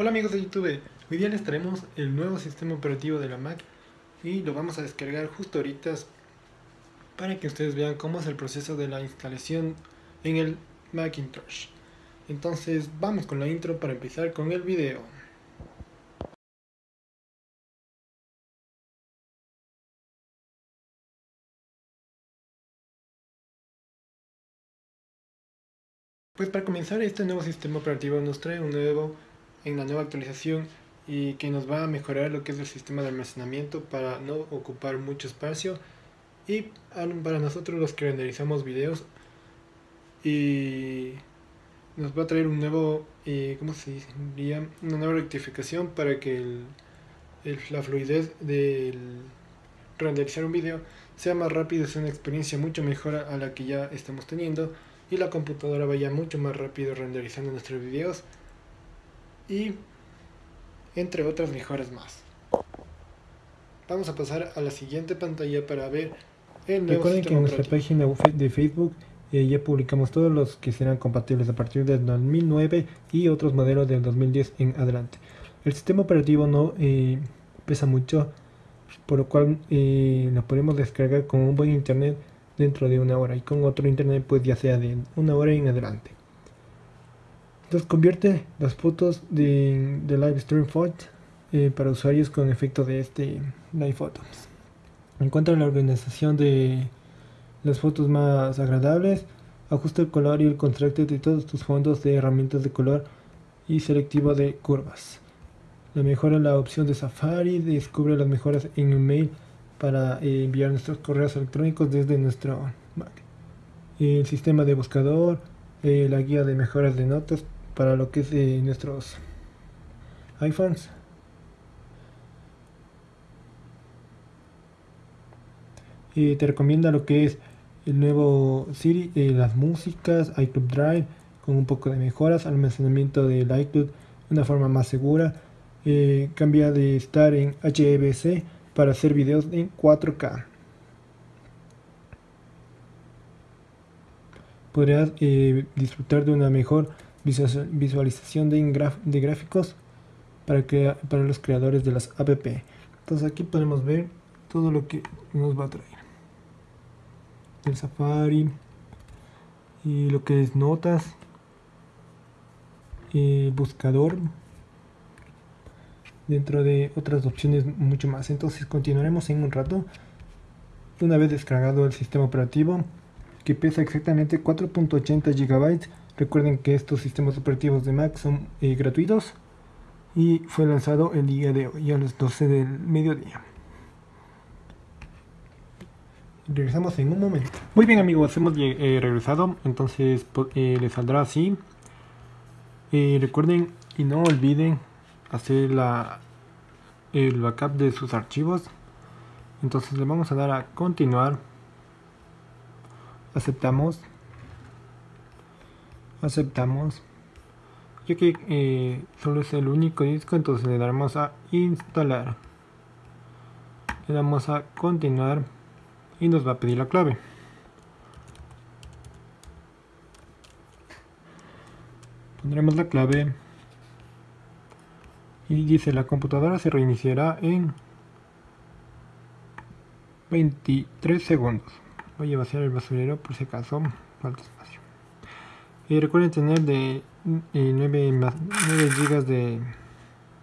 Hola amigos de YouTube, hoy día les traemos el nuevo sistema operativo de la Mac y lo vamos a descargar justo ahorita para que ustedes vean cómo es el proceso de la instalación en el Macintosh. Entonces vamos con la intro para empezar con el video. Pues para comenzar este nuevo sistema operativo nos trae un nuevo en la nueva actualización y que nos va a mejorar lo que es el sistema de almacenamiento para no ocupar mucho espacio y para nosotros los que renderizamos videos y nos va a traer un nuevo eh, ¿cómo se diría? una nueva rectificación para que la fluidez del renderizar un video sea más rápido, es una experiencia mucho mejor a la que ya estamos teniendo y la computadora vaya mucho más rápido renderizando nuestros videos y entre otras mejoras más. Vamos a pasar a la siguiente pantalla para ver el nuevo Recuerden que en nuestra página de Facebook eh, ya publicamos todos los que serán compatibles a partir del 2009 y otros modelos del 2010 en adelante. El sistema operativo no eh, pesa mucho, por lo cual eh, lo podemos descargar con un buen internet dentro de una hora y con otro internet pues ya sea de una hora en adelante. Entonces convierte las fotos de, de Live Stream Photo eh, para usuarios con efecto de este Live Photos. Encuentra la organización de las fotos más agradables, ajusta el color y el contraste de todos tus fondos de herramientas de color y selectivo de curvas. La mejora la opción de Safari, descubre las mejoras en email para eh, enviar nuestros correos electrónicos desde nuestro Mac. El sistema de buscador, eh, la guía de mejoras de notas para lo que es de nuestros iPhones. Y te recomienda lo que es el nuevo Siri, eh, las músicas, iCloud Drive con un poco de mejoras, almacenamiento del iCloud de una forma más segura. Eh, cambia de estar en HEVC para hacer videos en 4K. Podrás eh, disfrutar de una mejor visualización de, de gráficos para, para los creadores de las app. Entonces aquí podemos ver todo lo que nos va a traer. El Safari y lo que es notas, y buscador, dentro de otras opciones mucho más. Entonces continuaremos en un rato. Una vez descargado el sistema operativo, que pesa exactamente 4.80 GB Recuerden que estos sistemas operativos de Mac son eh, gratuitos y fue lanzado el día de hoy a las 12 del mediodía. Regresamos en un momento. Muy bien amigos, hemos eh, regresado, entonces eh, les saldrá así. recuerden y no olviden hacer la, el backup de sus archivos. Entonces le vamos a dar a continuar. Aceptamos aceptamos. Ya que eh, solo es el único disco entonces le daremos a instalar. Le damos a continuar y nos va a pedir la clave. Pondremos la clave. Y dice la computadora se reiniciará en 23 segundos. Voy a vaciar el basurero por si acaso falta espacio y recuerden tener de 9, 9 GB de,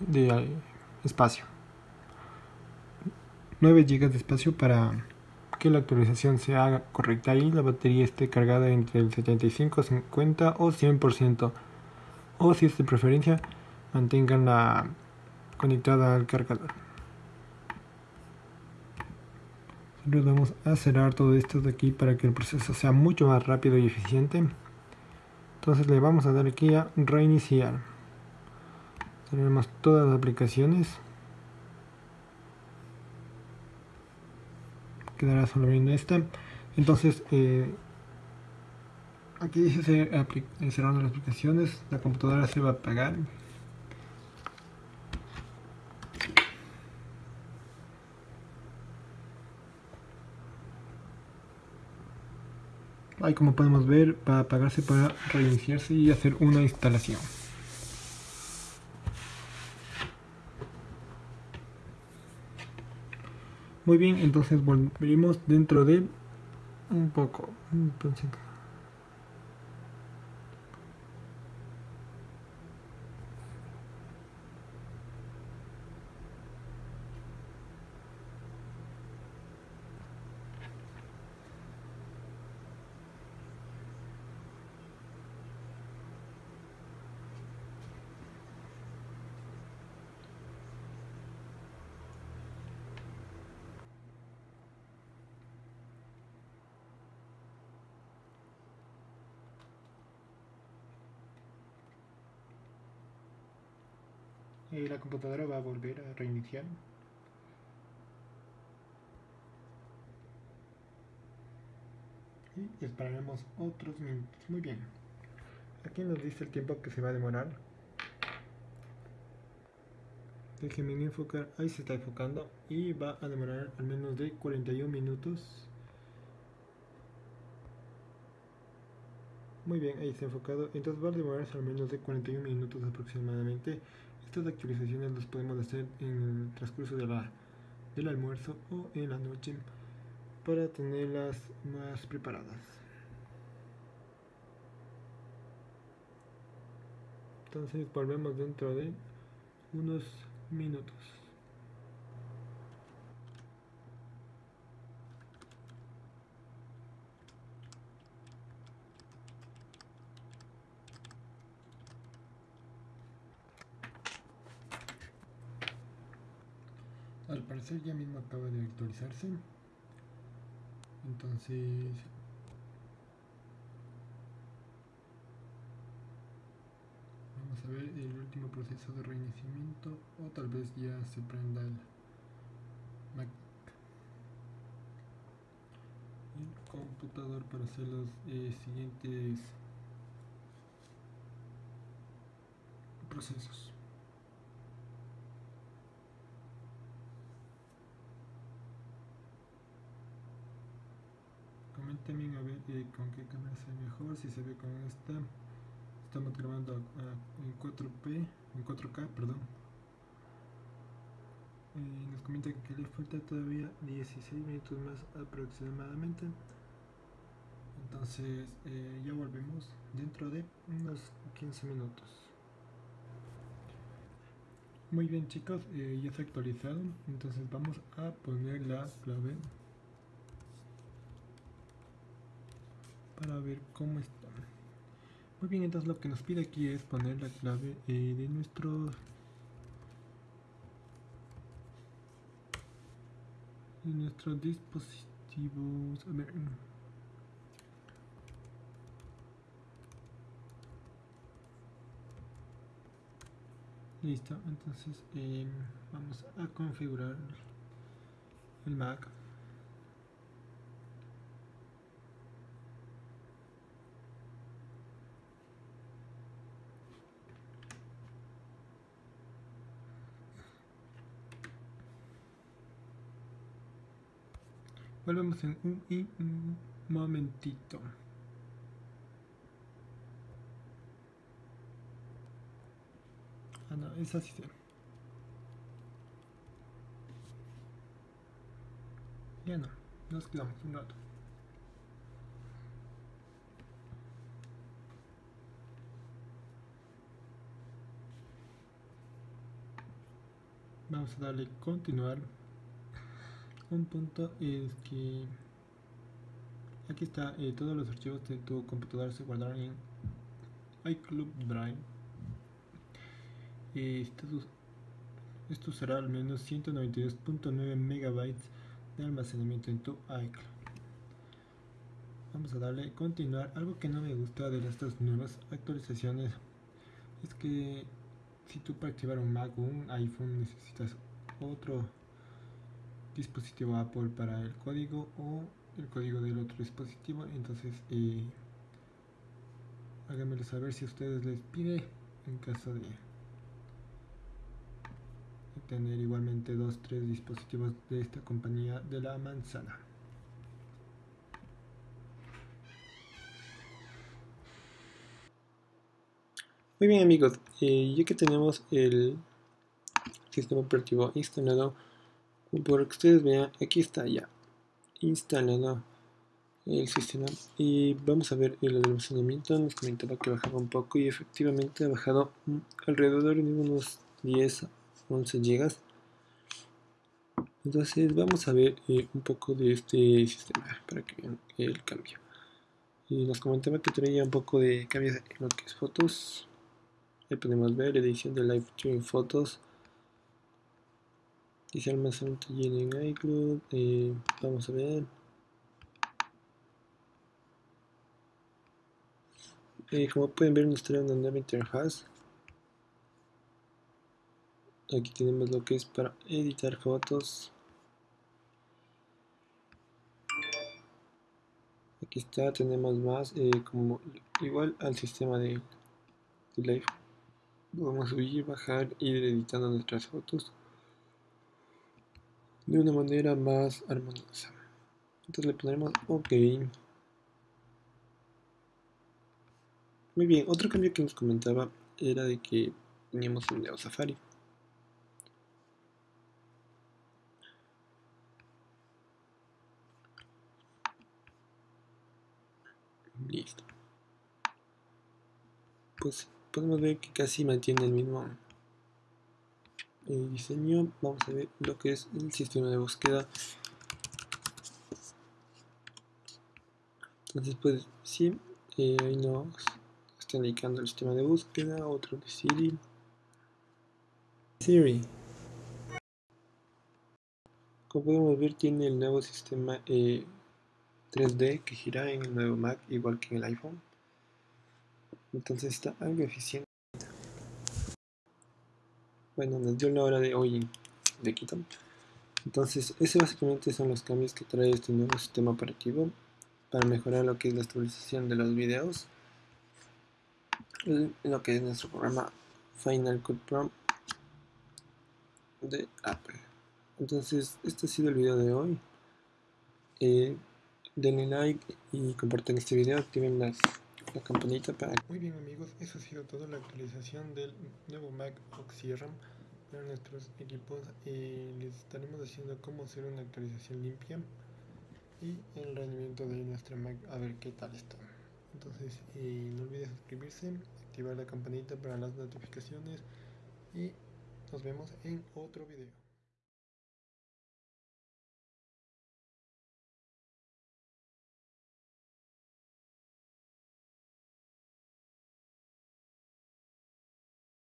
de eh, espacio. 9 GB de espacio para que la actualización se haga correcta y la batería esté cargada entre el 75, 50 o 100%. O si es de preferencia, manténganla conectada al cargador. Vamos a cerrar todo esto de aquí para que el proceso sea mucho más rápido y eficiente entonces le vamos a dar aquí a reiniciar. Tenemos todas las aplicaciones. Quedará solo viendo esta. Entonces eh, aquí dice cerrando las aplicaciones. La computadora se va a apagar Ahí como podemos ver para apagarse para reiniciarse y hacer una instalación. Muy bien, entonces volveremos dentro de un poco. Entonces... y la computadora va a volver a reiniciar. Y esperaremos otros minutos. Muy bien. Aquí nos dice el tiempo que se va a demorar. Déjenme enfocar. Ahí se está enfocando. Y va a demorar al menos de 41 minutos. Muy bien, ahí está enfocado. Entonces va a demorarse al menos de 41 minutos aproximadamente. Estas actualizaciones las podemos hacer en el transcurso de la, del almuerzo o en la noche para tenerlas más preparadas. Entonces volvemos dentro de unos minutos. Ya mismo acaba de actualizarse. Entonces vamos a ver el último proceso de reiniciamiento o tal vez ya se prenda el Mac. El computador para hacer los eh, siguientes procesos también a ver eh, con qué cámara se ve mejor, si se ve con esta. Estamos grabando en 4P, en 4K, perdón. Eh, nos comenta que le falta todavía 16 minutos más aproximadamente. Entonces eh, ya volvemos dentro de unos 15 minutos. Muy bien chicos, ya está actualizado. Entonces vamos a poner la clave para ver cómo está. Muy bien, entonces lo que nos pide aquí es poner la clave eh, de nuestro de nuestros dispositivos. A ver. Listo, entonces eh, vamos a configurar el Mac. Volvemos en un, momentito. Ah, no, es así. Ya no, nos quedamos un rato. Vamos a darle continuar un punto es que aquí está eh, todos los archivos de tu computadora se guardaron en iCloud Drive esto, esto será al menos 192.9 megabytes de almacenamiento en tu iCloud. Vamos a darle continuar. Algo que no me gusta de estas nuevas actualizaciones es que si tú para activar un Mac o un iPhone necesitas otro dispositivo Apple para el código o el código del otro dispositivo. Entonces eh, háganmelo saber si a ustedes les pide en caso de tener igualmente dos tres dispositivos de esta compañía de la manzana. Muy bien amigos. Eh, ya que tenemos el sistema operativo instalado por lo que ustedes vean aquí está ya instalado el sistema. Y vamos a ver el almacenamiento. Nos comentaba que bajaba un poco y efectivamente ha bajado alrededor de unos 10 11 gigas. Entonces vamos a ver eh, un poco de este sistema para que vean el cambio. Y nos comentaba que traía un poco de cambios en lo que es fotos. Ahí podemos ver edición de live stream fotos dice almacenamiento en iCloud vamos a ver. Eh, como pueden ver nos trae una nueva interfaz aquí tenemos lo que es para editar fotos. Aquí está tenemos más eh, como igual al sistema de, de live vamos a subir bajar ir editando nuestras fotos de una manera más armoniosa entonces le pondremos ok Muy bien, otro cambio que nos comentaba era de que teníamos un Neo Safari. Listo. Pues podemos ver que casi mantiene el mismo eh, diseño. Vamos a ver lo que es el sistema de búsqueda. Entonces pues sí, eh, ahí nos está indicando el sistema de búsqueda, otro de Siri. Siri. Como podemos ver tiene el nuevo sistema 3D eh, que gira en el nuevo Mac igual que en el iPhone. Entonces está algo eficiente. Bueno, nos dio la hora de hoy de Quito. Entonces, ese básicamente son los cambios que trae este nuevo sistema operativo para mejorar lo que es la estabilización de los videos lo que es nuestro programa Final Cut Pro de Apple. Entonces, este ha sido el video de hoy. Eh, denle like y compartan este video, activen las, campanita para... Muy bien amigos, eso ha sido toda la actualización del nuevo Mac Oxyram para nuestros equipos. Eh, les estaremos haciendo cómo hacer una actualización limpia y el rendimiento de nuestra Mac a ver qué tal está. Entonces eh, no olvides suscribirse, activar la campanita para las notificaciones y nos vemos en otro video.